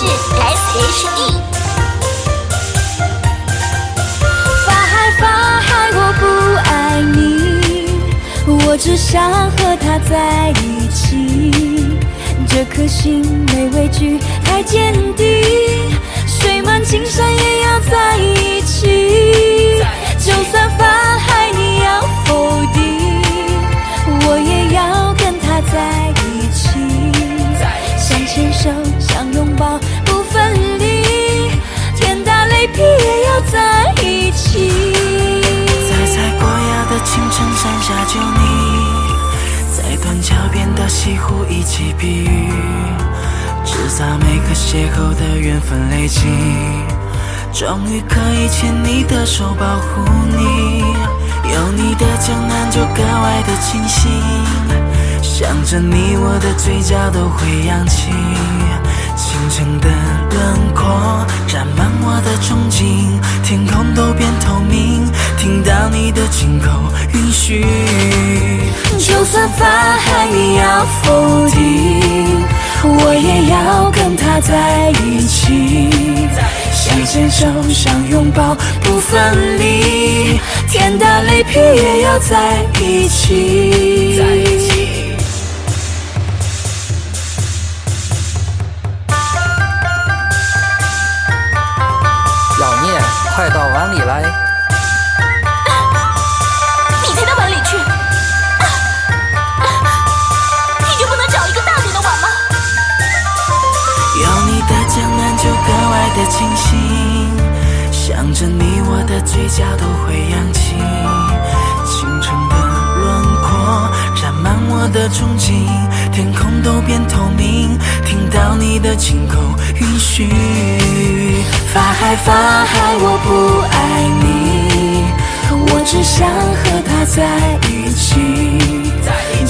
是 S H E。发嗨发嗨，我不爱你，我只想和他在一起。这颗心没畏惧，太坚定。想拥抱，不分离，天打雷劈也要在一起。在采过芽的清晨，山下就你，在断桥边的西湖一起避雨，制造每个邂逅的缘分累积，终于可以牵你的手保护你，有你的江南就格外的清新，着你我的嘴角都会扬起，清晨的轮廓染满我的憧憬，天空都变透明，听到你的紧口允许，就算法海你要否定，我也要跟他在一起。想牵手，想拥抱，不分离，天打雷劈也要在一起。着你我的嘴角都会扬起，清晨的轮廓染满我的憧憬，天空都变透明，听到你的轻口允许，法海法海，我不爱你，我只想和他在一起。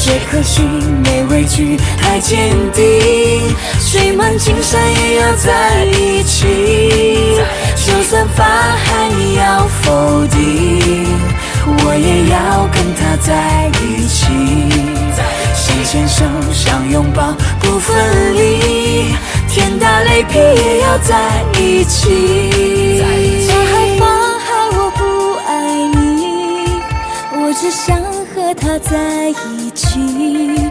这颗心没畏惧，太坚定，水漫金山也要在一起。就算法海你要否定，我也要跟他在一起。想牵手，想拥抱，不分离，天打雷劈也要在一起。法海法海，我不爱你，我只想和他在一起。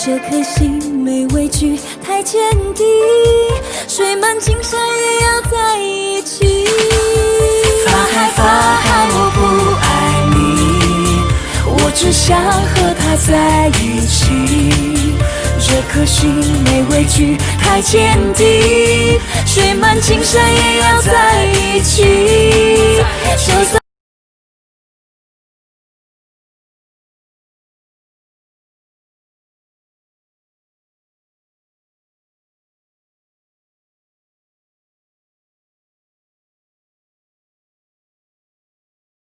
这颗心没畏惧，太坚定，水漫金山也要在一起。法海法海，我不爱你，我只想和他在一起。这颗心没畏惧，太坚定，水漫金山也要在一起。就算